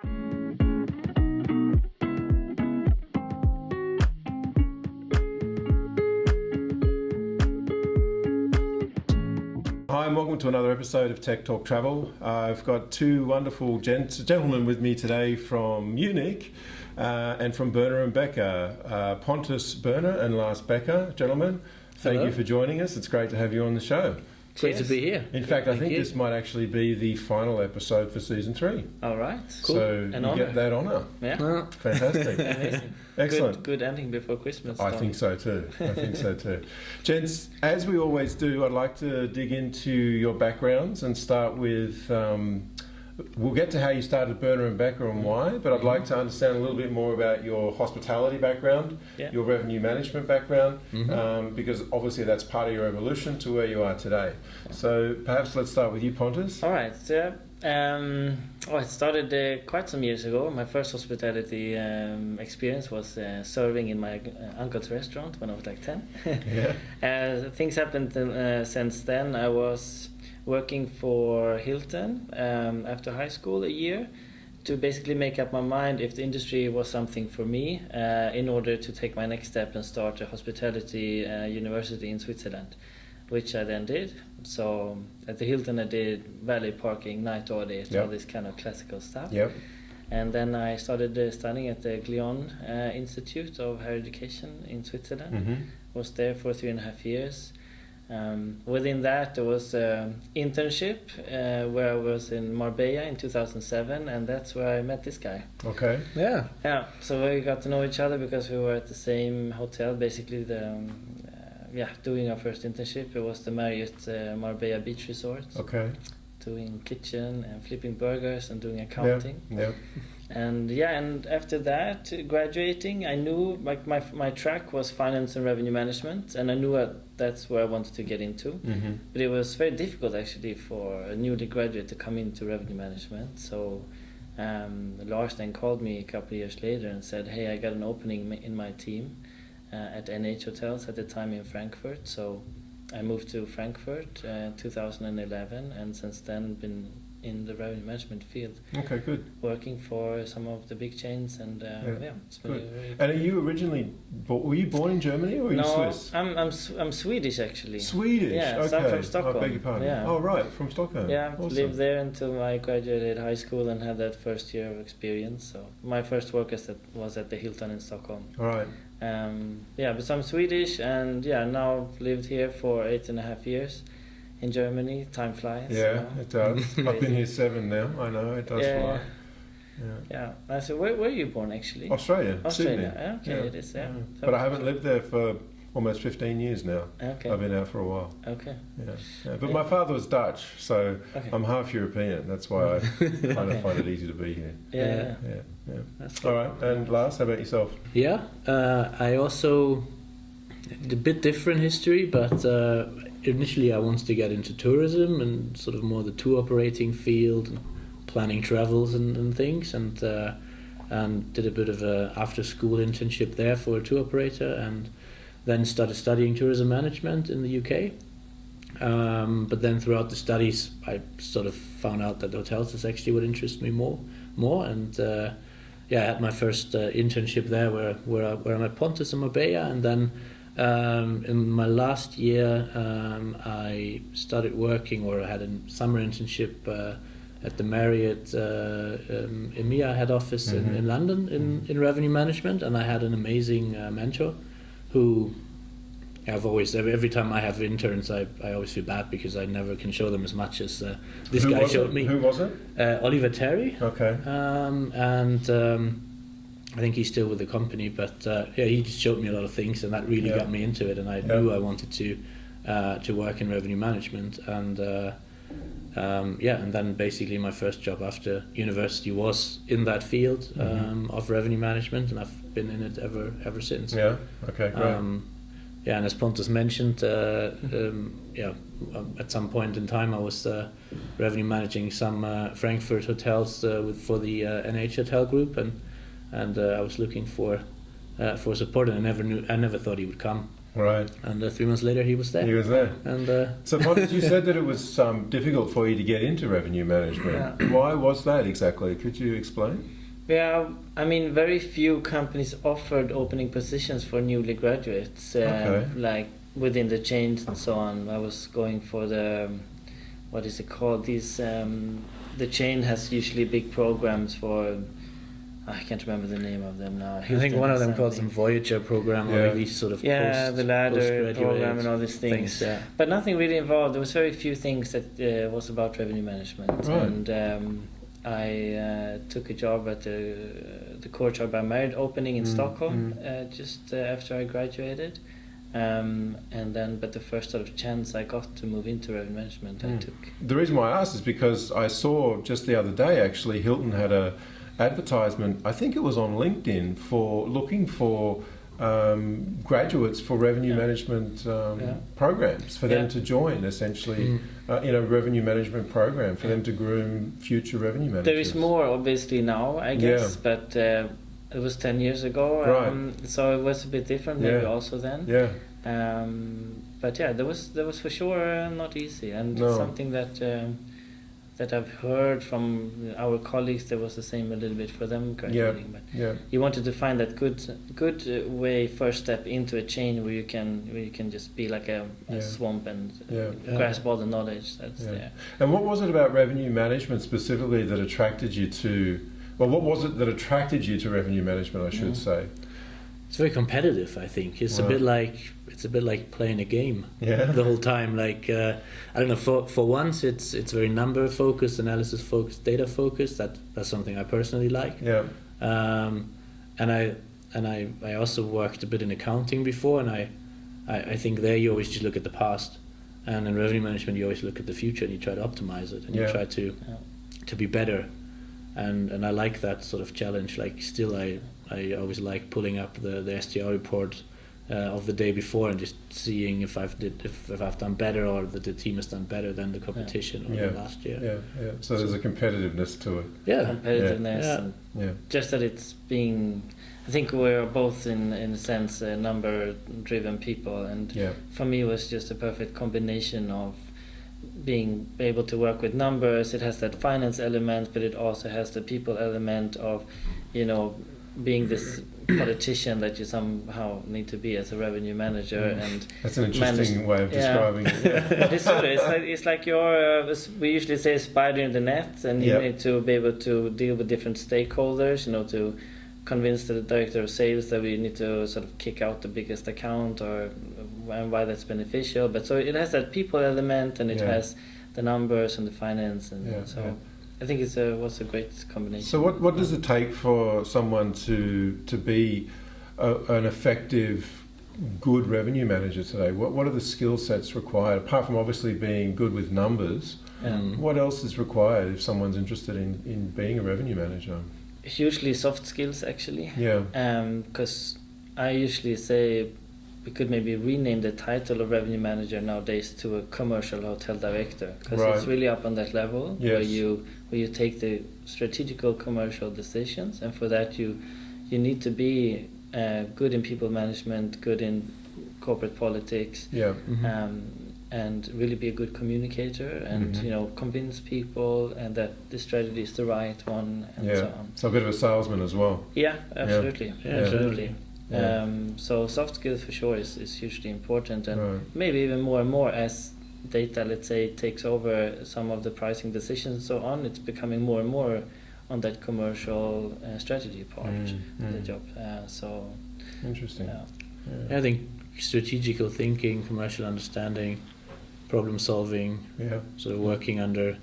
Hi, and welcome to another episode of Tech Talk Travel. Uh, I've got two wonderful gents, gentlemen with me today from Munich uh, and from Berner and Becker. Uh, Pontus Berner and Lars Becker, gentlemen, thank Hello. you for joining us. It's great to have you on the show. Great to be here. In fact, I think you. this might actually be the final episode for season three. All right. Cool. So An you honor. get that honour. Yeah. Fantastic. Amazing. Excellent. Good, good ending before Christmas. I think so too. I think so too. Gents, as we always do, I'd like to dig into your backgrounds and start with. Um, we'll get to how you started Berner and Becker and why, but I'd like to understand a little bit more about your hospitality background, Yeah. your revenue management background, Mhm. um, because obviously that's part of your evolution to where you are today. So perhaps let's start with you, Pontus. All right. So, um, oh, it started uh, quite some years ago. My first hospitality um, experience was uh, serving in my uh, uncle's restaurant when I was like 10. Yeah. Uh, things happened uh, since then. I was working for Hilton um, after high school a year to basically make up my mind if the industry was something for me uh, in order to take my next step and start a hospitality uh, university in Switzerland, which I then did. So at the Hilton, I did valet parking, night audit, Yep. all this kind of classical stuff. Yep. And then I started uh, studying at the Glion uh, Institute of Higher Education in Switzerland hmm was there for three and a half years. Um, within that, there was an internship uh, where I was in Marbella in 2007, and that's where I met this guy. Okay. yeah. Yeah, so we got to know each other because we were at the same hotel, basically the um, uh, yeah doing our first internship. It was the Marriott uh, Marbella Beach Resort, Okay. doing kitchen and flipping burgers and doing accounting. Yeah. Yep. And yeah, and after that, graduating, I knew like my my track was finance and revenue management, and I knew that that's where I wanted to get into. hmm But it was very difficult actually for a newly graduate to come into revenue management. So um, Lars then called me a couple of years later and said, "Hey, I got an opening in my team uh, at NH Hotels at the time in Frankfurt." So I moved to Frankfurt uh, 2011, and since then been in the revenue management field Okay. Good. working for some of the big chains and uh, Yeah, yeah, it's good. a very And are you originally? Were you born in Germany or you no, Swiss? I'm I'm I'm Swedish actually. Swedish. Yeah, okay. so I'm from I Stockholm. beg your pardon. Yeah. Oh right, from Stockholm. Yeah, Awesome. lived there until I graduated high school and had that first year of experience. So my first work as at, was at the Hilton in Stockholm. All right. Um, yeah, but I'm Swedish and yeah, now I've lived here for eight and a half years in Germany. Time flies. you Yeah, know. it does. I've been here seven now. I know it does Yeah, fly. Yeah. Yeah. I said, where where are you born actually? Australia, Australia. Sydney. Yeah, okay, Yeah, it is. Yeah. yeah. But I haven't lived there for almost 15 years now. Okay. I've been out for a while. Okay. Yeah. yeah. But Yeah. my father was Dutch, so Okay. I'm half European. That's why I kind of find it easy to be here. Yeah. Yeah. yeah. Yeah, yeah. That's All And Lars, how about yourself? Yeah. Uh, I also a bit different history, but uh, initially I wanted to get into tourism and sort of more the tour operating field, and planning travels and, and things, and uh, and did a bit of a after school internship there for a tour operator, and then started studying tourism management in the UK. Um, but then throughout the studies, I sort of found out that hotels is actually what interests me more, more, and uh, yeah, I had my first uh, internship there, where where I, where I met Pontus and Marbella, and then um, in my last year, um, I started working, or I had a summer internship uh, at the Marriott uh, um, EMEA head office in, Mhm. in London in, in revenue management, and I had an amazing uh, mentor who I've always every, every time I have interns, I, I always feel bad because I never can show them as much as uh, this Who guy showed it? me. Who was it? Uh, Oliver Terry, Okay. um, and um, I think he's still with the company, but uh, yeah, he just showed me a lot of things, and that really Yeah. got me into it. And I Yeah. knew I wanted to uh, to work in revenue management, and uh, um, yeah, and then basically my first job after university was in that field Mhm. um, of revenue management, and I've been in it ever ever since. Yeah. Okay. Great. Um, yeah, and as Pontus mentioned, uh, um, yeah, um, at some point in time, I was uh, revenue managing some uh, Frankfurt hotels uh, with for the uh, NH Hotel Group, and and uh, I was looking for uh, for support, and I never knew, I never thought he would come. Right. And uh, three months later, he was there. He was there. and uh, So, Pontus, you said that it was um, difficult for you to get into revenue management. Why was that exactly? Could you explain? Yeah, I mean, very few companies offered opening positions for newly graduates, um, Okay. like within the chains and so on. I was going for the, um, what is it called? These, um, the chain has usually big programs for, I can't remember the name of them now. I think one of them calls them something. Voyager program Yeah. or these sort of Yeah, post, the ladder program and all these things. things. Yeah. But nothing really involved. There was very few things that uh, was about revenue management, Right. and um, I uh, took a job at the the Courtyard by Marriott opening in Mm, Stockholm uh, just uh, after I graduated, um, and then but the first sort of chance I got to move into revenue management, I Mm. took. The reason why I asked is because I saw just the other day actually Hilton had a advertisement. I think it was on LinkedIn for looking for um, graduates for revenue Yeah. management um, Yeah. programs for them to join. Essentially, Mm. uh, in a revenue management program for them to groom future revenue managers. There is more obviously now, I guess, but. Uh, it was 10 years ago, Right. um, so it was a bit different maybe Yeah. also then. Yeah. Um, but yeah, that was that was for sure uh, not easy, and No. something that um, that I've heard from our colleagues. There was the same a little bit for them graduating, but Yeah. you wanted to find that good good way first step into a chain where you can where you can just be like a, a Yeah. swamp and Yeah. Yeah. grasp all the knowledge that's Yeah. there. And what was it about revenue management specifically that attracted you to? Well, what was it that attracted you to revenue management? I should Mm. say. It's very competitive. I think it's a bit like it's a bit like playing a game Yeah. the whole time. Like uh, I don't know. For for once, it's it's very number focused, analysis focused, data focused. That that's something I personally like. Yeah. Um, and I and I, I also worked a bit in accounting before, and I, I I think there you always just look at the past, and in revenue management you always look at the future and you try to optimize it and Yeah. you try to Yeah. to be better, and and I like that sort of challenge. Like still, I I always like pulling up the the STR report. Uh, of the day before and just seeing if I've did if, if I've done better or that the team has done better than the competition or Yeah. the last year. Yeah. Yeah. So there's a competitiveness to it. Yeah, competitiveness Yeah. and Yeah. just that it's being I think we're both in in a sense uh, number driven people and Yeah. for me it was just a perfect combination of being able to work with numbers it has that finance element but it also has the people element of you know being this politician that you somehow need to be as a revenue manager Mm. and That's an interesting way of yeah. describing it. Yeah. but it's sort of, it's like it's like you're uh, we usually say spider in the net and you Yep. need to be able to deal with different stakeholders you know to convince the director of sales that we need to sort of kick out the biggest account or and why that's beneficial but so it has that people element and it Yeah. has the numbers and the finance and Yeah, so yeah. I think it's a was a great combination So what what does it take for someone to to be a, an effective, good revenue manager today? What what are the skill sets required apart from obviously being good with numbers? Mm. What else is required if someone's interested in, in being a revenue manager? hugely soft skills actually Yeah. Um, because I usually say we could maybe rename the title of revenue manager nowadays to a commercial hotel director because it's really up on that level where you where you take the strategical commercial decisions and for that you you need to be uh, good in people management good in corporate politics Yeah. Mhm. um, and really be a good communicator and Mhm. you know convince people and that the strategy is the right one and Yeah. so on So a bit of a salesman as well. yeah, absolutely, Yeah, absolutely. Yeah. Um, so soft skills for sure is, is hugely important, and Right. maybe even more and more as data, let's say, takes over some of the pricing decisions and so on. It's becoming more and more on that commercial uh, strategy part Mm, of the mm. job. Uh, so Interesting. yeah, Yeah. I think strategical thinking, commercial understanding, problem solving, Yeah. sort of working under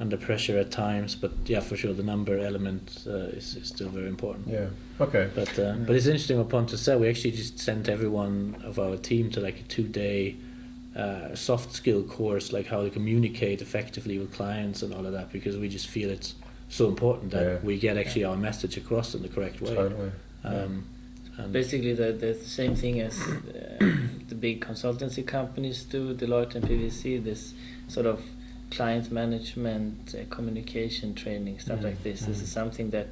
under pressure at times. But yeah, for sure, the number element uh, is, is still very important. Yeah. Okay. But uh, but it's interesting what Pontus said. We actually just sent everyone of our team to like a two day uh, soft skill course, like how to communicate effectively with clients and all of that, because we just feel it's so important that Yeah. we get actually our message across in the correct way. Totally. Um, and basically the, the same thing as uh, the big consultancy companies do, Deloitte and PwC. This sort of client management, uh, communication training, stuff Mm, like this. This mm. is something that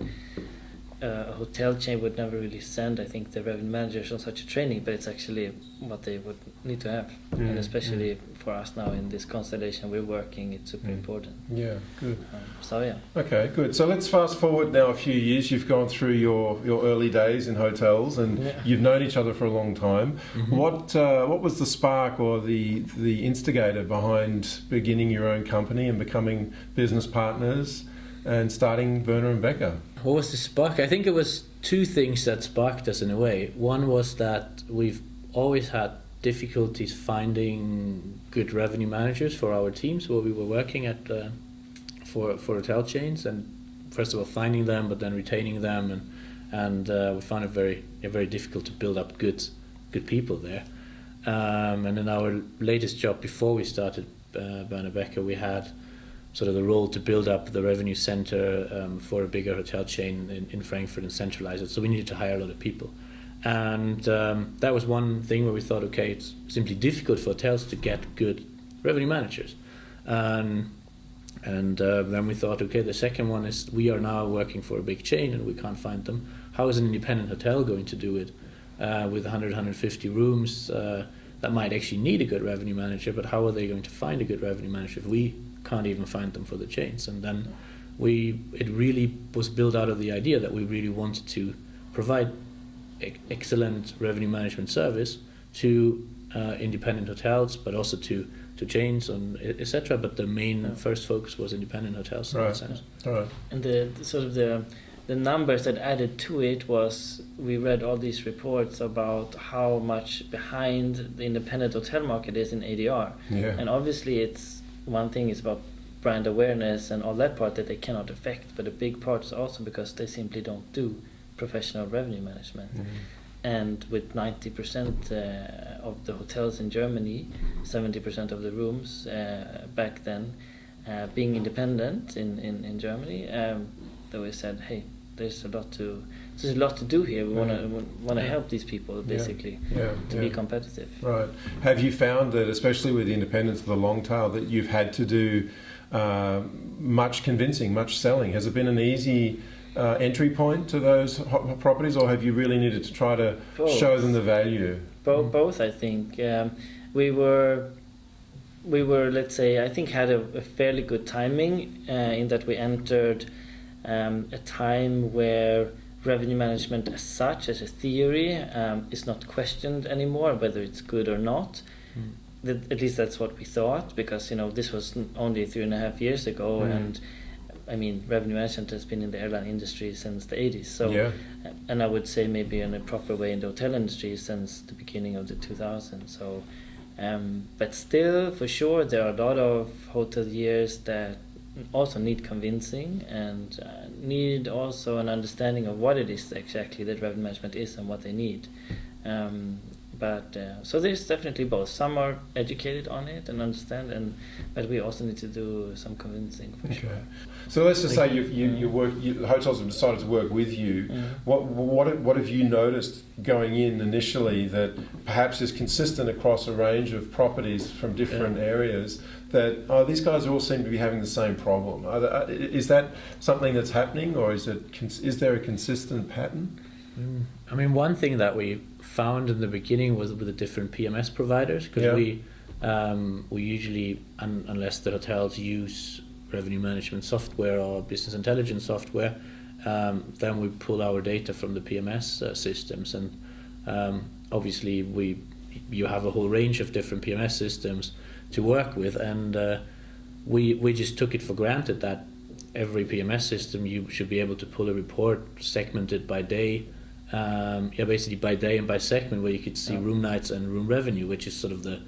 uh, a hotel chain would never really send, I think, the revenue managers on such a training, but it's actually what they would need to have, Mm, and especially for us now in this constellation we're working, it's super Mm. important. Yeah, good. Um, so yeah, Okay, good. So let's fast forward now a few years. You've gone through your, your early days in hotels, and Yeah. you've known each other for a long time. Mhm. What uh, what was the spark or the the instigator behind beginning your own company and becoming business partners and starting Berner and Becker? What was the spark? I think it was two things that sparked us in a way. One was that we've always had difficulties finding good revenue managers for our teams where we were working at uh, for for hotel chains, and first of all finding them, but then retaining them, and and uh, we found it very very difficult to build up good good people there. Um, and in our latest job before we started uh, Berner Becker, we had sort of the role to build up the revenue center um, for a bigger hotel chain in, in Frankfurt and centralize it. So we needed to hire a lot of people. And um, that was one thing where we thought, okay, it's simply difficult for hotels to get good revenue managers. And uh, then we thought, okay, the second one is we are now working for a big chain and we can't find them. How is an independent hotel going to do it uh, with 100, 150 rooms? Uh, that might actually need a good revenue manager, but how are they going to find a good revenue manager if we can't even find them for the chains? And then we, it really was built out of the idea that we really wanted to provide e- excellent revenue management service to uh, independent hotels, but also to to chains and etc. But the main Yeah. first focus was independent hotels. in that Right. sense. All right. and the, the sort of the the numbers that added to it was we read all these reports about how much behind the independent hotel market is in ADR. Yeah. And obviously, it's one thing is about brand awareness and all that part that they cannot affect, but a big part is also because they simply don't do professional revenue management. Mhm. And with 90% uh, of the hotels in Germany, 70% of the rooms uh, back then uh, being independent in, in, in Germany, um, that we said, hey, there's a lot to there's a lot to do here. We want to want to Yeah. help these people basically Yeah. to yeah. be competitive. Right. Have you found that, especially with the independence of the long tail, that you've had to do uh, much convincing, much selling? Has it been an easy uh, entry point to those ho- properties, or have you really needed to try to Both. show them the value? Bo- both, I think. Um, we were, we were, let's say, I think had a, a fairly good timing uh, in that we entered um, a time where revenue management as such, as a theory, um, is not questioned anymore, whether it's good or not. Mm. That, at least that's what we thought, because you know this was only three and a half years ago, Mm. and I mean revenue management has been in the airline industry since the 80s. So yeah. and I would say maybe in a proper way in the hotel industry since the beginning of the 2000s. So, um, but still, for sure, there are a lot of hoteliers that also need convincing and uh, need also an understanding of what it is exactly that revenue management is and what they need. Um, but uh, so there's definitely both. Some are educated on it and understand, and but we also need to do some convincing for sure. So let's just say Thank you, you. you, you work. You, hotels have decided to work with you. Mm. What what what have you noticed going in initially that perhaps is consistent across a range of properties from different Yeah. areas? That oh, these guys all seem to be having the same problem. Are there, uh, is that something that's happening, or is it cons- is there a consistent pattern? Mm. I mean, one thing that we found in the beginning was with the different PMS providers because Yeah. we um, we usually, un- unless the hotels use revenue management software or business intelligence software, um, then we pull our data from the PMS uh, systems, and um, obviously we you have a whole range of different PMS systems to work with, and uh, we we just took it for granted that every PMS system you should be able to pull a report segmented by day, um, yeah, basically by day and by segment, where you could see Yeah. room nights and room revenue, which is sort of the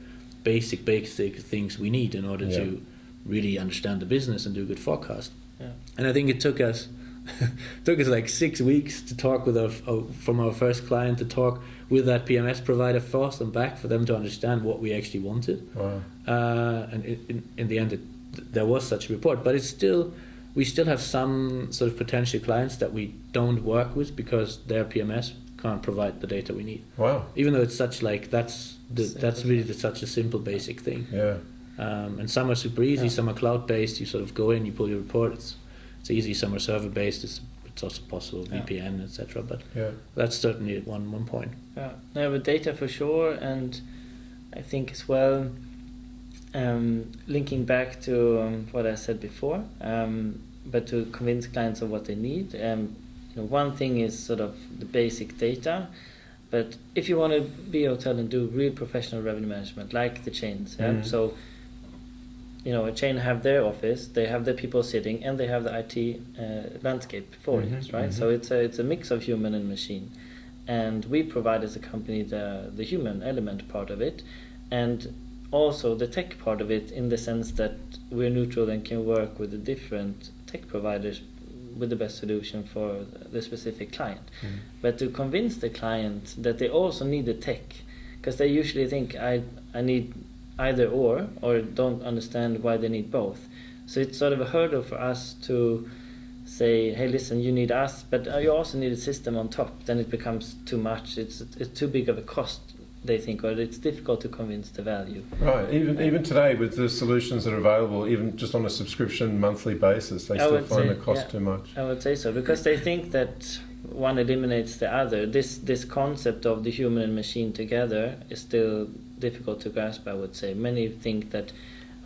basic basic things we need in order Yeah. to really understand the business and do a good forecast. Yeah. And I think it took us took us like six weeks to talk with our from our first client to talk with that PMS provider first and back for them to understand what we actually wanted. Wow. Uh, and in, in, in the end, it, there was such a report, but it's still we still have some sort of potential clients that we don't work with because their PMS can't provide the data we need. Wow. Even though it's such like that's the, that's really the, such a simple basic thing. Yeah. Um, and some are super easy, Yeah. some are cloud based. You sort of go in, you pull your report. It's it's easy. Some are server based. It's it's also possible Yeah. VPN, etc. But Yeah. that's certainly one one point. Yeah, no, but data for sure, and I think as well, um, linking back to um, what I said before, um, but to convince clients of what they need. Um, you know, one thing is sort of the basic data, but if you want to be a hotel and do real professional revenue management, like the chains, yeah? Mhm. so you know, a chain have their office, they have their people sitting, and they have the IT uh, landscape for Mhm, it, right? mhm. So it's a it's a mix of human and machine, and we provide as a company the the human element part of it, and also the tech part of it in the sense that we're neutral and can work with the different tech providers with the best solution for the specific client. Mm. But to convince the client that they also need the tech, because they usually think I I need either or or don't understand why they need both. So it's sort of a hurdle for us to say, hey, listen, you need us, but you also need a system on top. Then it becomes too much. It's it's too big of a cost. They think, or it's difficult to convince the value. Right. Even even today, with the solutions that are available, even just on a subscription monthly basis, they I still find say, the cost yeah. too much. I would say so because they think that one eliminates the other. This this concept of the human and machine together is still difficult to grasp. I would say many think that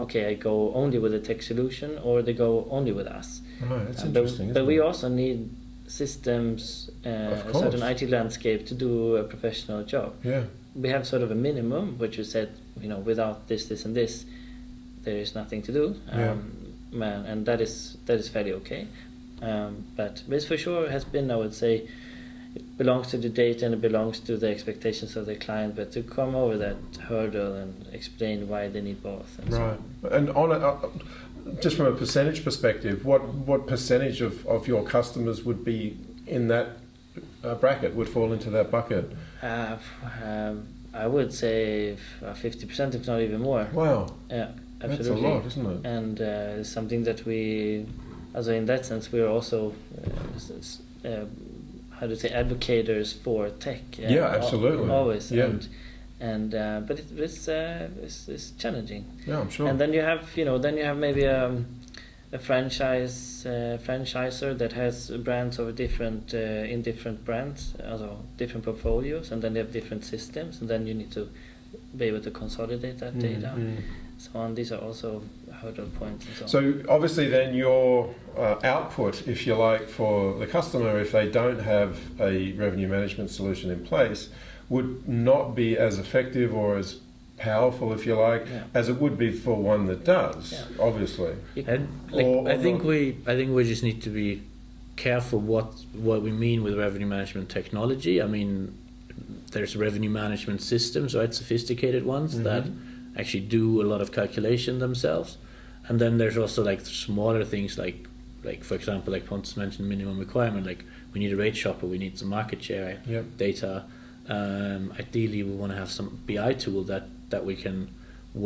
okay, I go only with a tech solution, or they go only with us. Right. That's Uh, but, interesting. but we also need systems, uh, a certain IT landscape to do a professional job. Yeah. We have sort of a minimum, which you said, you know, without this, this, and this, there is nothing to do. Um, man, and that is that is fairly okay. Um, but this for sure has been, I would say, it belongs to the data and it belongs to the expectations of the client. But to come over that hurdle and explain why they need both. And so Right. on. And on a, uh, just from a percentage perspective, what what percentage of, of your customers would be in that uh, bracket? Would fall into that bucket? Uh, um, I would say fifty percent, if not even more. Wow. Yeah, That's a absolutely. lot, isn't it? And uh, it's something that we, also in that sense, we are also, uh, uh, how to say, advocates for tech. uh, Yeah, absolutely. Always. Yeah. And, and uh, but it, it's, uh, it's it's challenging. Yeah, I'm sure. And then you have, you know, then you have maybe um, a franchise uh, franchiser that has brands of different uh, in different brands, also different portfolios, and then they have different systems, and then you need to be able to consolidate that Mm, data. mm. So on, these are also hurdle points and so. So obviously, then your uh, output, if you like, for the customer, if they don't have a revenue management solution in place, would not be as effective or as powerful, if you like, Yeah. as it would be for one that does. Yeah. Obviously. And like, Or- I think not. we I think we just need to be careful what what we mean with revenue management technology. I mean, there's revenue management systems, right? Sophisticated ones that Mhm. actually do a lot of calculation themselves, and then there's also like smaller things like like for example, like Pontus mentioned, minimum requirement. Like we need a rate shopper, we need some market share Yep. data. Um, ideally, we want to have some BI tool that that we can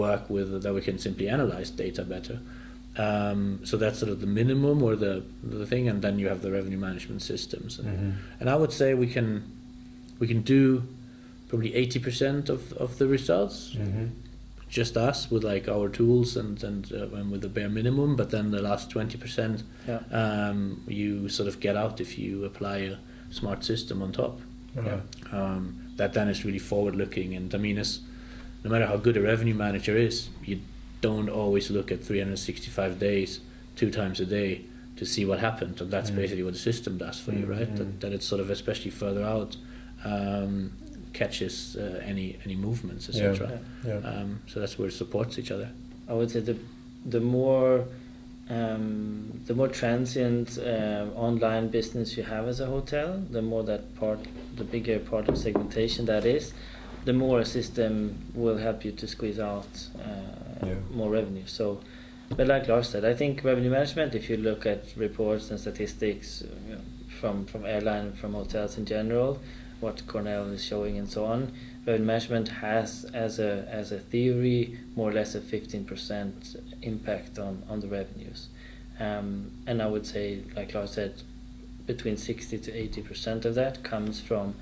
work with, that we can simply analyze data better. Um, so that's sort of the minimum or the the thing, and then you have the revenue management systems. And, Mhm. and I would say we can we can do probably eighty percent of, of the results Mhm. just us with like our tools and and, uh, and with the bare minimum. But then the last twenty percent, Yeah. um, you sort of get out if you apply a smart system on top. Right. Um, that then is really forward looking, and I mean, it's, no matter how good a revenue manager is, you don't always look at 365 days, two times a day, to see what happened, and that's Mm. basically what the system does for you, right? Mm. That, that it's sort of especially further out um, catches uh, any any movements, Yeah. etc. Yeah. Um, so that's where it supports each other. I would say the the more um, the more transient uh, online business you have as a hotel, the more that part, the bigger part of segmentation that is, the more a system will help you to squeeze out uh, Yeah. more revenue. So, but like Lars said, I think revenue management. If you look at reports and statistics uh, you know, from from airline, from hotels in general, what Cornell is showing and so on, revenue management has as a as a theory more or less a 15% impact on on the revenues um, and I would say like Lars said between 60 to 80% of that comes from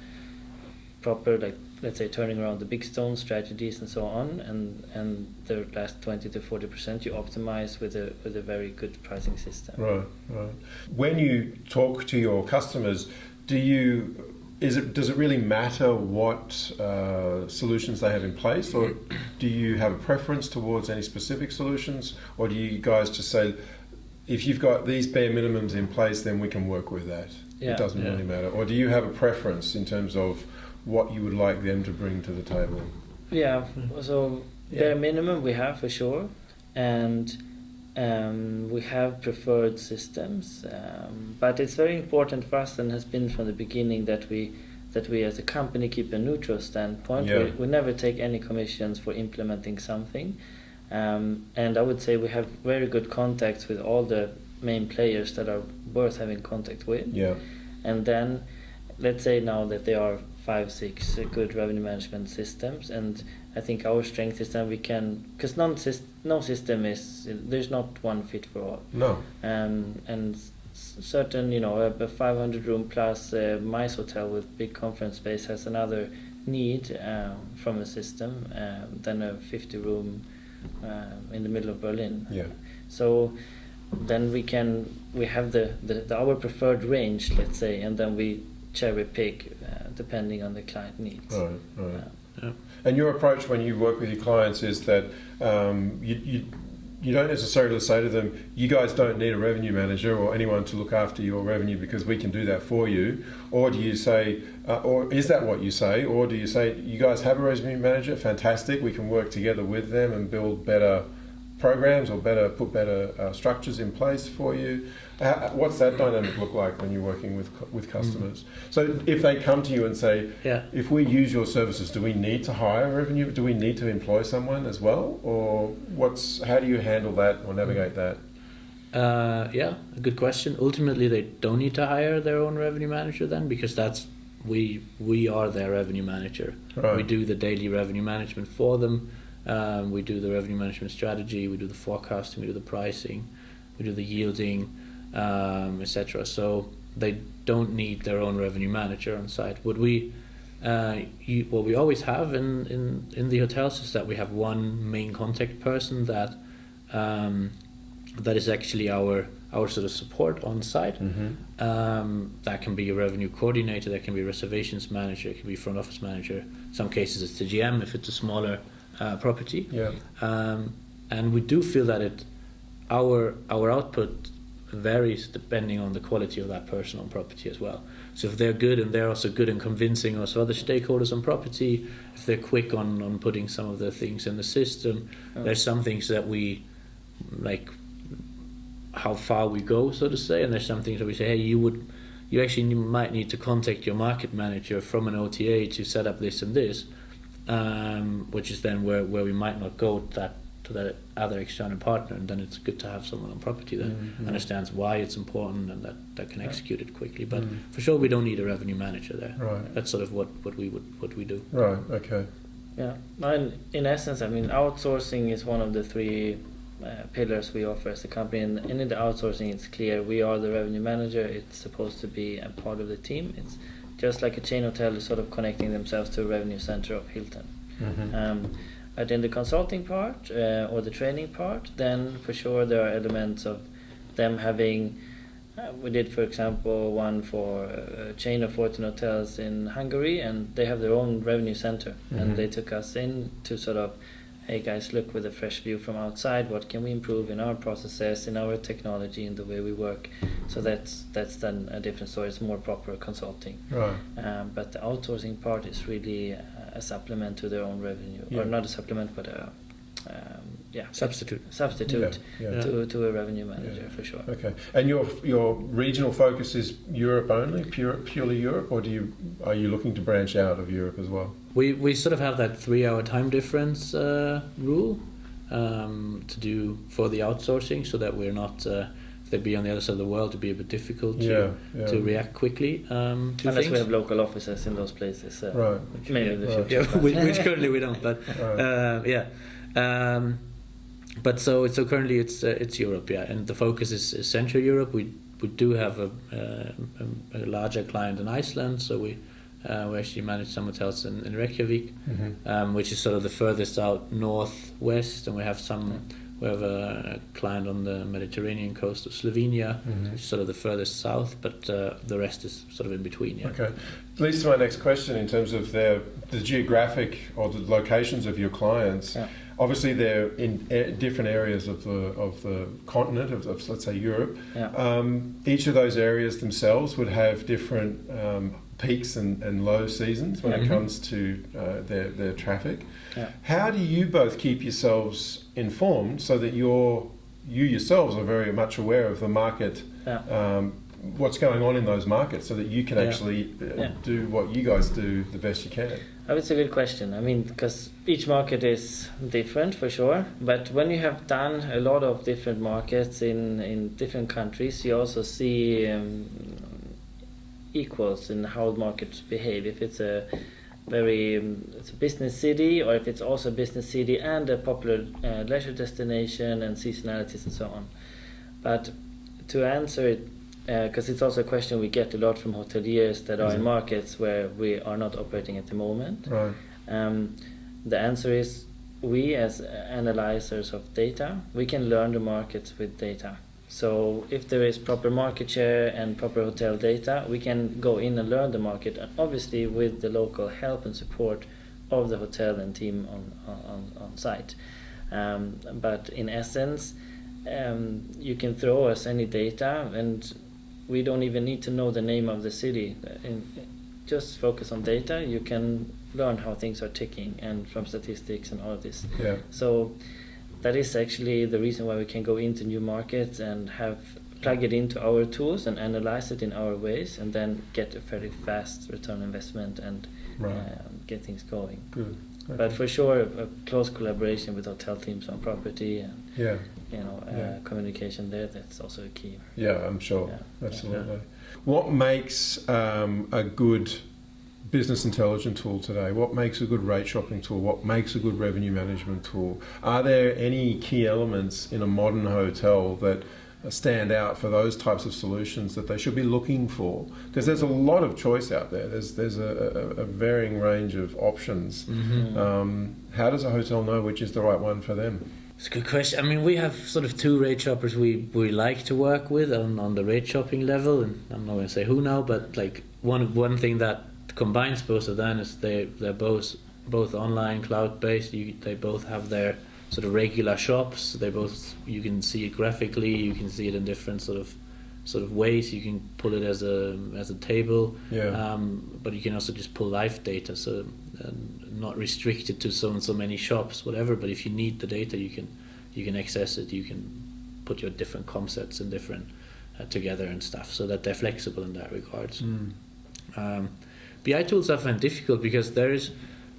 proper like let's say turning around the big stone strategies and so on and and the last 20 to 40 percent you optimize with a with a very good pricing system Right, right. When you talk to your customers, do you is it does it really matter what uh, solutions they have in place, or do you have a preference towards any specific solutions, or do you guys just say, if you've got these bare minimums in place, then we can work with that? Yeah. It doesn't Yeah. really matter, or do you have a preference in terms of what you would like them to bring to the table? yeah so Yeah. bare minimum we have for sure and um, we have preferred systems um, but it's very important for us and has been from the beginning that we that we as a company keep a neutral standpoint Yeah. we, we never take any commissions for implementing something um, and I would say we have very good contacts with all the main players that are worth having contact with Yeah, and then let's say now that they are five six uh, good revenue management systems. And i think our strength is that we can because no system is there's not one fit for all. No, um, and certain you know a, a 500 room plus uh, mice hotel with big conference space has another need um, from a system um, than a 50 room um, in the middle of berlin. Yeah, so then we can we have the, the, the our preferred range let's say and then we cherry pick uh, depending on the client needs right, right. Yeah. Yeah. And your approach when you work with your clients is that um, you, you you don't necessarily say to them, "You guys don't need a revenue manager or anyone to look after your revenue because we can do that for you," or do you say, uh, or is that what you say, or do you say, "You guys have a revenue manager, fantastic, we can work together with them and build better programs or better put better uh, structures in place for you." Uh, what's that dynamic look like when you're working with with customers? So if they come to you and say, Yeah. if we use your services, do we need to hire revenue? Do we need to employ someone as well, or what's how do you handle that or navigate that? Uh, yeah, a good question. Ultimately, they don't need to hire their own revenue manager then, because that's we we are their revenue manager. Right. We do the daily revenue management for them. Um, we do the revenue management strategy. We do the forecasting. We do the pricing. We do the yielding, um, etc. So they don't need their own revenue manager on site. Would we? Uh, you, what we always have in, in, in the hotels is that we have one main contact person that um, that is actually our our sort of support on site. Mm-hmm. Um, that can be a revenue coordinator, that can be a reservations manager, it can be front office manager. In some cases, it's the GM if it's a smaller uh, property. Yeah. Um, and we do feel that it our our output varies depending on the quality of that person on property as well. So if they're good and they're also good in convincing also other stakeholders on property, if they're quick on, on putting some of the things in the system, Oh. there's some things that we like how far we go, so to say, and there's some things that we say, hey, you would, you actually might need to contact your market manager from an OTA to set up this and this, um, which is then where, where we might not go that to that other external partner, and then it's good to have someone on property that Mhm. understands why it's important and that, that can Yeah. execute it quickly. But Mm. for sure, we don't need a revenue manager there. Right. That's sort of what, what we would what we do. Right. Okay. yeah and in essence i mean outsourcing is one of the three uh, pillars we offer as a company and, and in the outsourcing it's clear we are the revenue manager it's supposed to be a part of the team it's just like a chain hotel is sort of connecting themselves to a revenue center of hilton Mm-hmm. Um, but in the consulting part uh, or the training part, then for sure there are elements of them having. Uh, we did, for example, one for a chain of 14 hotels in Hungary, and they have their own revenue center, Mhm. and they took us in to sort of, hey guys, look with a fresh view from outside. What can we improve in our processes, in our technology, in the way we work? So that's that's then a different story. It's more proper consulting. right. Um, but the outsourcing part is really uh, a supplement to their own revenue, Yeah. or not a supplement, but a um, yeah Substitute. substitute Yeah, yeah. to to a revenue manager Yeah. for sure. Okay. And your your regional focus is Europe only, pure, purely Europe, or do you are you looking to branch out of Europe as well? We we sort of have that three hour time difference uh, rule um, to do for the outsourcing, so that we're not. Uh, if they be on the other side of the world, to be a bit difficult to, Yeah, yeah. to react quickly um, to Unless things. we have local offices in those places. Uh, Right. Maybe in the Right. future. yeah, which, which currently we don't, but Right. uh, yeah. Um, but so so currently it's uh, it's Europe, yeah, and the focus is, is Central Europe. We we do have a, uh, a, a larger client in Iceland, so we Uh, we actually manage some hotels in, in Reykjavik, Mhm. um, which is sort of the furthest out northwest, and we have some. We have a client on the Mediterranean coast of Slovenia, Mhm. which is sort of the furthest south, but uh, the rest is sort of in between. Yeah. Okay. Leads to my next question in terms of their, the geographic or the locations of your clients. Yeah. Obviously, they're in a- different areas of the of the continent of, of let's say Europe. Yeah. Um, each of those areas themselves would have different um, peaks and, and low seasons when it Mhm. comes to uh, their their traffic. Yeah. How do you both keep yourselves informed so that you're you yourselves are very much aware of the market Yeah. um, what's going on in those markets so that you can Yeah. actually uh, do what you guys do the best you can. Oh, it's a good question. I mean, because each market is different for sure. But when you have done a lot of different markets in, in different countries, you also see um, equals in how markets behave. If it's a very um, it's a business city, or if it's also a business city and a popular uh, leisure destination and seasonalities and so on. But to answer it, because it's also a question we get a lot from hoteliers that are in markets where we are not operating at the moment. Right. Um, the answer is we, as analyzers of data, we can learn the markets with data. So if there is proper market share and proper hotel data, we can go in and learn the market, and obviously with the local help and support of the hotel and team on on, on site. Um, but in essence, um, you can throw us any data, and we don't even need to know the name of the city. In, just focus on data. You can learn how things are ticking, and from statistics and all of this. Yeah. So that is actually the reason why we can go into new markets and have plug it into our tools and analyze it in our ways, and then get a very fast return investment and Right. um, get things going. Good. But for sure, a close collaboration with hotel teams on property and yeah. you know uh, Yeah. communication there that's also a key. Yeah, I'm sure. Yeah. Absolutely. What makes um, a good business intelligence tool today? What makes a good rate shopping tool? What makes a good revenue management tool? Are there any key elements in a modern hotel that stand out for those types of solutions that they should be looking for? Because there's a lot of choice out there. There's there's a, a, a varying range of options. Mm-hmm. Um, how does a hotel know which is the right one for them? It's a good question. I mean, we have sort of two rate shoppers we, we like to work with on, on the rate shopping level, and I'm not going to say who now, but like one one thing that combines both of them is they they're both both online cloud based. You, they both have their sort of regular shops. They both you can see it graphically. You can see it in different sort of sort of ways. You can pull it as a as a table. Yeah. Um, but you can also just pull live data, so uh, not restricted to so and so many shops, whatever. But if you need the data, you can you can access it. You can put your different concepts and different uh, together and stuff, so that they're flexible in that regards. Um, BI tools I find difficult because there's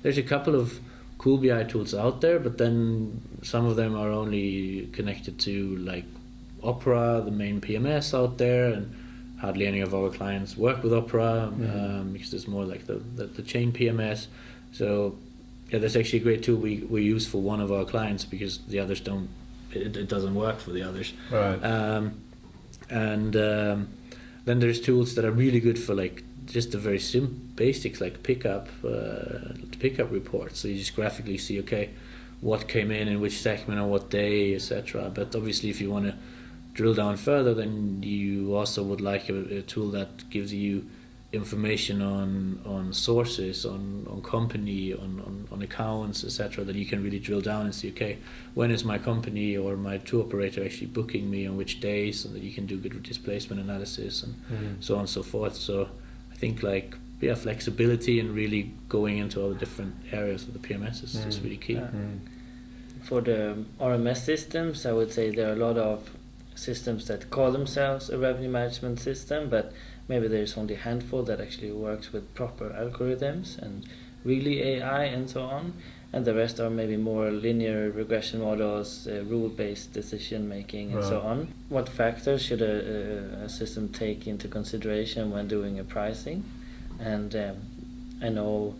there's a couple of cool BI tools out there, but then some of them are only connected to like Opera, the main PMS out there, and hardly any of our clients work with Opera um, because it's more like the, the, the chain PMS. So yeah, that's actually a great tool we, we use for one of our clients because the others don't. It, it doesn't work for the others. Right. Um, and um, then there's tools that are really good for like just the very sim basics like pickup uh, pickup reports. So you just graphically see okay what came in in which segment on what day, etc. But obviously, if you want to drill down further, then you also would like a, a tool that gives you information on on sources, on on company, on on, on accounts, etc. That you can really drill down and see okay when is my company or my tour operator actually booking me on which days, so that you can do good displacement analysis and Mhm. so on and so forth. So I think like yeah, flexibility and really going into all the different areas of the PMS is, is Mm. really key. Yeah. Mm. For the RMS systems, I would say there are a lot of systems that call themselves a revenue management system, but maybe there's only a handful that actually works with proper algorithms and really AI and so on. And the rest are maybe more linear regression models, uh, rule-based decision making, and so on. What factors should a, a, a system take into consideration when doing a pricing? And um, I know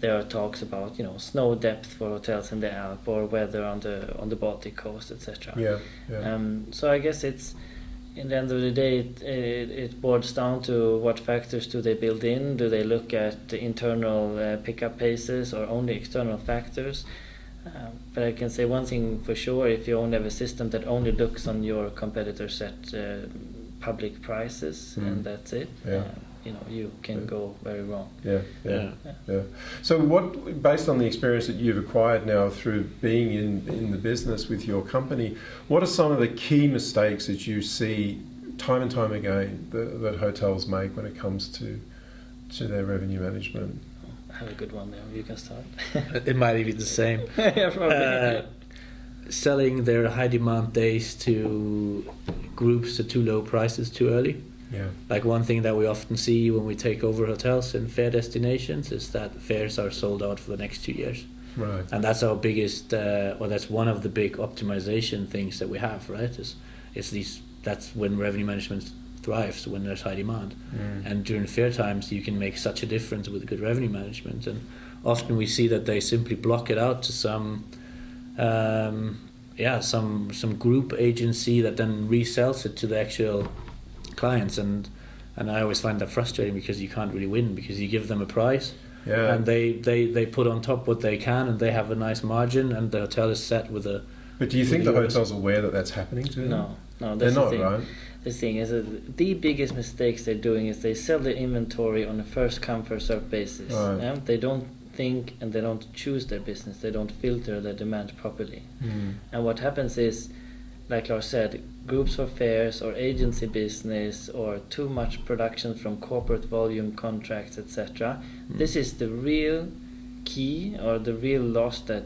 there are talks about you know snow depth for hotels in the Alp or weather on the on the Baltic coast, etc. Yeah. Yeah. Um, so I guess it's in the end of the day, it, it, it boils down to what factors do they build in? Do they look at the internal uh, pickup paces or only external factors? Um, but I can say one thing for sure: if you only have a system that only looks on your competitors set uh, public prices Mm. and that's it, Yeah. uh, you know, you can Yeah. go very wrong. Yeah, yeah, Yeah. yeah. So, what, based on the experience that you've acquired now through being in, in the business with your company, what are some of the key mistakes that you see time and time again that, that hotels make when it comes to to their revenue management? I have a good one there. You can start. it might even be the same. yeah, probably. Uh, selling their high demand days to groups at too low prices too early. Yeah, Like one thing that we often see when we take over hotels in fair destinations is that fairs are sold out for the next two years, right. and that's our biggest, uh, or that's one of the big optimization things that we have, right? Is is these that's when revenue management thrives when there's high demand, Mm. and during fair times you can make such a difference with good revenue management, and often we see that they simply block it out to some, um, yeah, some some group agency that then resells it to the actual clients and and I always find that frustrating because you can't really win because you give them a price Yeah, and they, they, they put on top what they can and they have a nice margin and the hotel is set with a but do you think the With hotel's aware that that's happening to them? no, no, they're that's not, the thing. right? The thing is that the biggest mistakes they're doing is they sell the inventory on a first come first served basis. Right. yeah? They don't think and they don't choose their business. They don't filter their demand properly. Mm. And what happens is, like Lars said, groups of fairs or agency business or too much production from corporate volume contracts, etc. Mm. This is the real key or the real loss that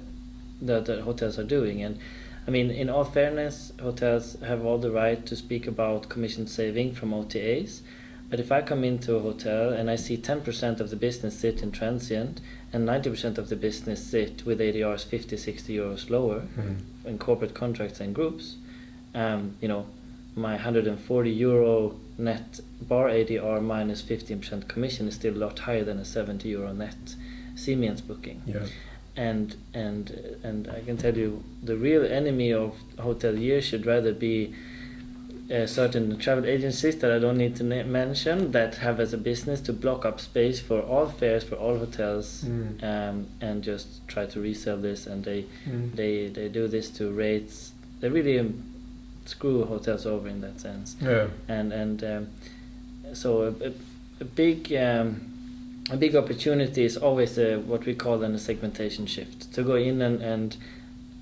that the hotels are doing. And I mean, in all fairness, hotels have all the right to speak about commission saving from OTAs. But if I come into a hotel and I see 10% of the business sit in transient and 90% of the business sit with ADRs 50, 60 euros lower Mm. in corporate contracts and groups, um, you know, my 140 euro net bar ADR minus 15% commission is still a lot higher than a 70 euro net Siemens booking. Yeah, And and and I can tell you, the real enemy of hoteliers should rather be uh, certain travel agencies that I don't need to na- mention that have as a business to block up space for all fairs for all hotels Mm. um, and just try to resell this and they Mm. they they do this to rates they really um, screw hotels over in that sense. Yeah, and and um, so a, a, a big um, a big opportunity is always uh, what we call then a segmentation shift. To go in and, and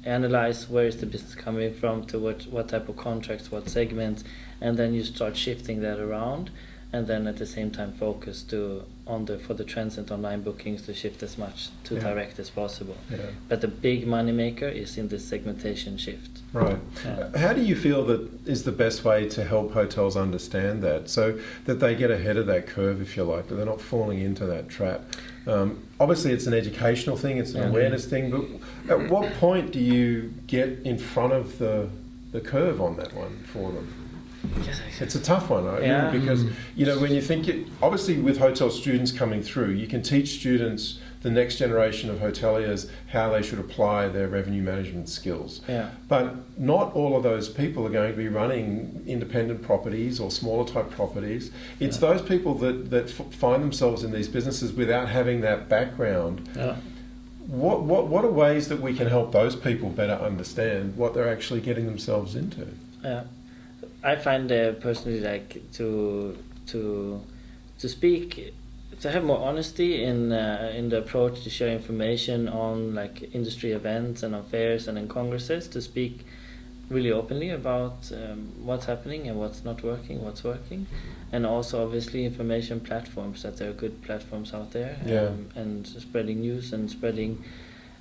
analyze where is the business coming from to what what type of contracts what segments and then you start shifting that around and then at the same time focus to on the for the transient online bookings to shift as much to Yeah. direct as possible yeah. but the big money maker is in this segmentation shift Right. How do you feel that is the best way to help hotels understand that so that they get ahead of that curve, if you like, that they're not falling into that trap? Um, obviously, it's an educational thing, it's an Yeah. awareness thing, but at what point do you get in front of the, the curve on that one for them? Yes, It's a tough one, right? Yeah. Because, you know, when you think, it, obviously, with hotel students coming through, you can teach students, the next generation of hoteliers, how they should apply their revenue management skills. yeah But not all of those people are going to be running independent properties or smaller type properties. It's Yeah. those people that, that f- find themselves in these businesses without having that background. yeah. What, what, what are ways that we can help those people better understand what they're actually getting themselves into? Yeah, I find uh, personally like to to to speak to have more honesty in uh, in the approach to share information on like industry events and on fairs and in congresses to speak really openly about um, what's happening and what's not working, what's working, and also obviously information platforms that there are good platforms out there Yeah. um, and spreading news and spreading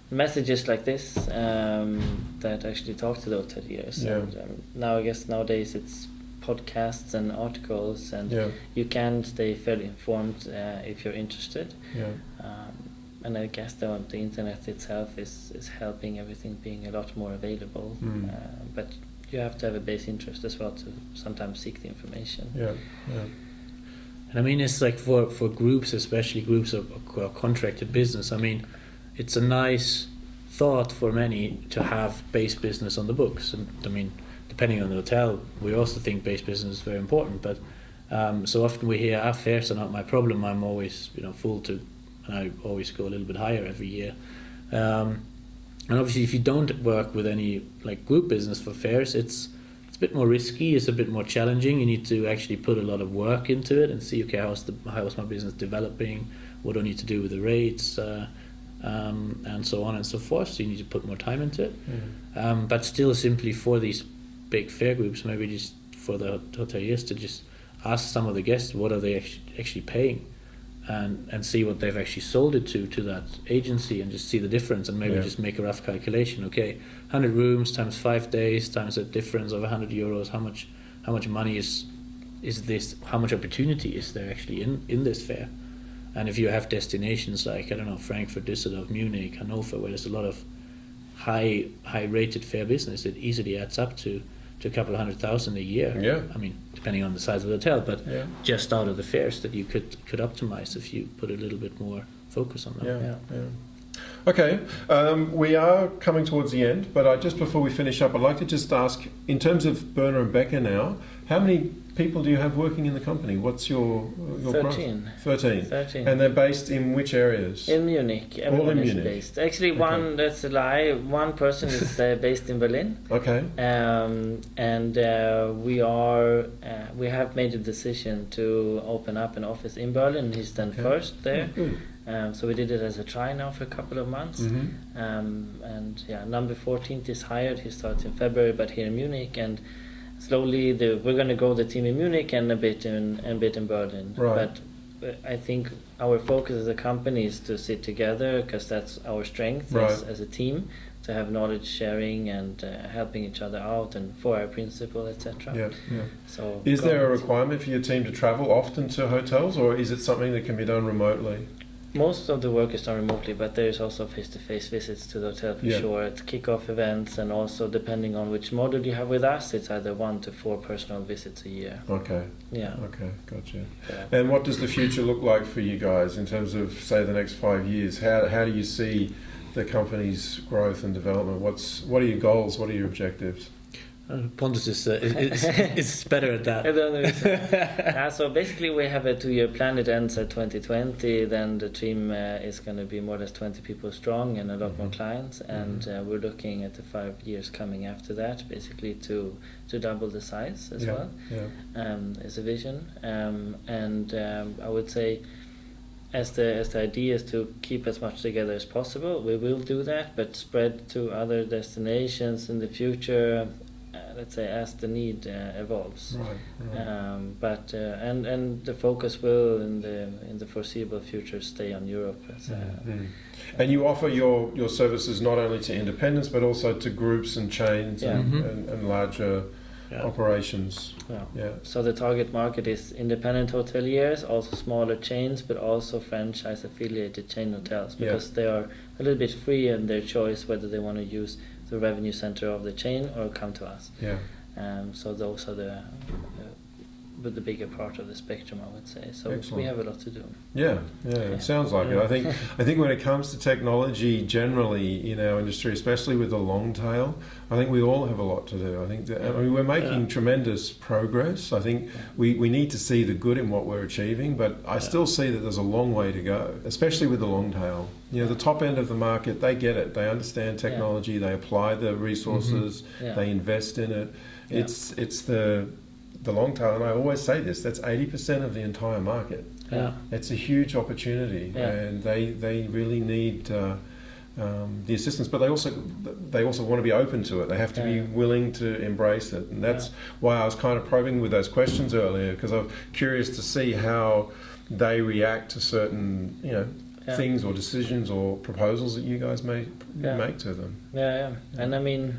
messages like this um, that actually talk to the hoteliers. Yeah. And um, now I guess nowadays it's podcasts and articles, and Yeah, you can stay fairly informed uh, if you're interested. yeah, Um, and I guess the, the internet itself is, is helping everything being a lot more available. Mm. Uh, but you have to have a base interest as well to sometimes seek the information. yeah, yeah. And I mean, it's like for, for groups, especially groups of, of contracted business. I mean, it's a nice thought for many to have base business on the books. And I mean, depending on the hotel, we also think base business is very important. But um, so often we hear, "Our fairs are not my problem. I'm always, you know, full to, and I always go a little bit higher every year." Um, and obviously, if you don't work with any like group business for fairs, it's it's a bit more risky. It's a bit more challenging. You need to actually put a lot of work into it and see, okay, how's the how's my business developing? What do I need to do with the rates? Uh, um, and so on and so forth. So you need to put more time into it. Mm. Um, but still, simply for these big fair groups, maybe just for the hoteliers to just ask some of the guests what are they actually, actually paying, and and see what they've actually sold it to to that agency, and just see the difference, and maybe Yeah. just make a rough calculation. Okay, hundred rooms times five days times a difference of hundred euros. How much how much money is is this? How much opportunity is there actually in in this fair? And if you have destinations like I don't know Frankfurt, Düsseldorf, Munich, Hannover, where there's a lot of high high rated fair business, it easily adds up to to a couple of hundred thousand a year. Yeah. I mean, depending on the size of the hotel, but Yeah. just out of the fairs that you could could optimize if you put a little bit more focus on them. Yeah, yeah. Okay, um, we are coming towards the end, but I, just before we finish up, I'd like to just ask, in terms of Berner and Becker now, how many people do you have working in the company? What's your, your 13. Thirteen. 13. And they're based in which areas? in Munich, All in Munich? based. Actually, Okay. one that's a lie. One person is uh, based in Berlin, okay. um, and uh, we are uh, we have made a decision to open up an office in Berlin. He's done Okay. first there, Oh, um, so we did it as a try now for a couple of months. Mhm. Um, and yeah, number 14th is hired. He starts in February, but here in Munich, and slowly the, we're going to grow the team in Munich and a bit in a bit in Berlin. Right. But uh, I think our focus as a company is to sit together because that's our strength as, Right. as a team to have knowledge sharing and uh, helping each other out and for our principle, etc. Yeah, yeah. So Is there a requirement for your team to travel often to hotels, or is it something that can be done remotely? Most of the work is done remotely, but there is also face-to-face visits to the hotel for Yeah. sure. At kick-off events, and also depending on which model you have with us, it's either one to four personal visits a year. Okay, Yeah. okay, gotcha. yeah. And what does the future look like for you guys in terms of, say, the next five years? How, how do you see the company's growth and development? What's what are your goals? What are your objectives? Pontus is, uh, is, is, better at that. uh, so basically, we have a two-year plan. It ends at 2020. Then the team uh, is going to be more or less 20 people strong and a lot more Mhm. clients. And uh, we're looking at the five years coming after that, basically to to double the size as yeah, well. yeah, um, is a vision, um, and um, I would say, as the as the idea is to keep as much together as possible, we will do that, but spread to other destinations in the future. Let's say as the need uh, evolves. right, right. Um, but uh, and and the focus will in the in the foreseeable future stay on Europe. As, uh, Mhm. And you offer your, your services not only to independents but also to groups and chains Yeah. and, Mhm. and, and larger Yeah. operations. yeah. Yeah, So the target market is independent hoteliers, also smaller chains, but also franchise affiliated chain hotels Yeah. because they are a little bit free in their choice whether they want to use the revenue center of the chain or come to us. yeah, Um, so those are the but the bigger part of the spectrum, I would say. So Excellent. we have a lot to do. yeah, yeah. Yeah. It sounds like it. I think I think when it comes to technology generally in our industry, especially with the long tail, I think we all have a lot to do. I think that, I mean, we're making Yeah. tremendous progress. I think we, we need to see the good in what we're achieving, but I Yeah. still see that there's a long way to go, especially with the long tail. You know, the top end of the market, they get it. They understand technology. They apply the resources. Mm-hmm. Yeah. They invest in it. Yeah. It's it's the the long tail, and I always say this: that's eighty percent of the entire market. Yeah. It's a huge opportunity, Yeah. and they they really need. Uh, um, the assistance, but they also they also want to be open to it. They have to Yeah. be willing to embrace it, and that's Yeah. why I was kind of probing with those questions earlier because I'm curious to see how they react to certain you know Yeah. things or decisions or proposals that you guys may make to them. Yeah, yeah. And I mean,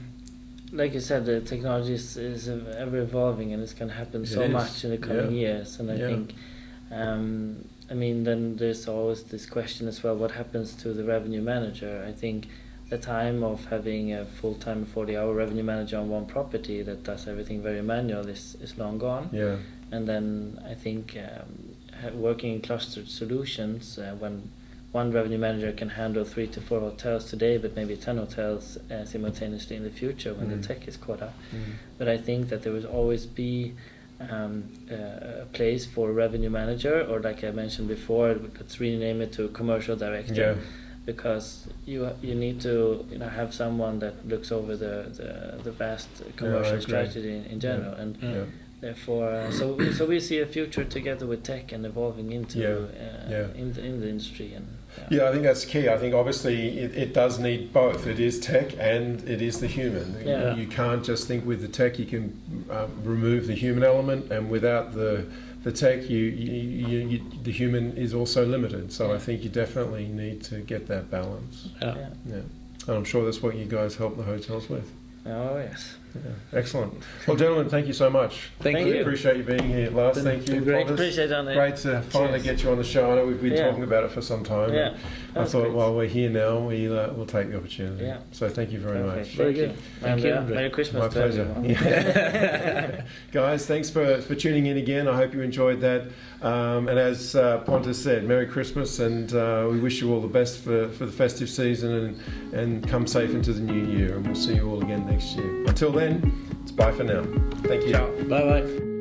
like you said, the technology is, is ever evolving and it's going to happen It so is. much in the coming years. And I Yeah. think, um, I mean, then there's always this question as well what happens to the revenue manager? I think the time of having a full time 40 hour revenue manager on one property that does everything very manual is, is long gone. Yeah, And then I think um, working in clustered solutions uh, when one revenue manager can handle three to four hotels today, but maybe 10 hotels uh, simultaneously in the future when Mm. the tech is caught up. Mm. But I think that there will always be um, uh, a place for a revenue manager, or like I mentioned before, let's rename it to commercial director. Yeah. Because you you need to you know have someone that looks over the the, the vast commercial agree. strategy in, in general, and Yeah. Yeah. therefore uh, so we, so we see a future together with tech and evolving into Yeah, uh, yeah. in the in the industry and Yeah, I think that's key. I think obviously it, it does need both. It is tech and it is the human. Yeah. You can't just think with the tech you can um, remove the human element, and without the the tech, you, you, you, you the human is also limited. So I think you definitely need to get that balance. Yeah. yeah. Yeah, and I'm sure that's what you guys help the hotels with. oh yes Yeah. Excellent. Well, gentlemen, thank you so much. Thank, Thank you. you. Appreciate you being here, Lars. Been- Thank you. great. Pontus. appreciate it Great to finally Cheers. get you on the show. I know we've been Yeah. talking about it for some time. yeah I thought great. while we're here now, we, uh, we'll take the opportunity. Yeah. So thank you very Perfect. much. Very Thank good. you. Thank and, you, Merry Christmas My pleasure. everyone. Guys, thanks for, for tuning in again. I hope you enjoyed that. Um, and as uh, Pontus said, Merry Christmas and uh, we wish you all the best for, for the festive season and, and come safe into the new year. And we'll see you all again next year. Until it's bye for now. Thank you. Ciao. Bye bye.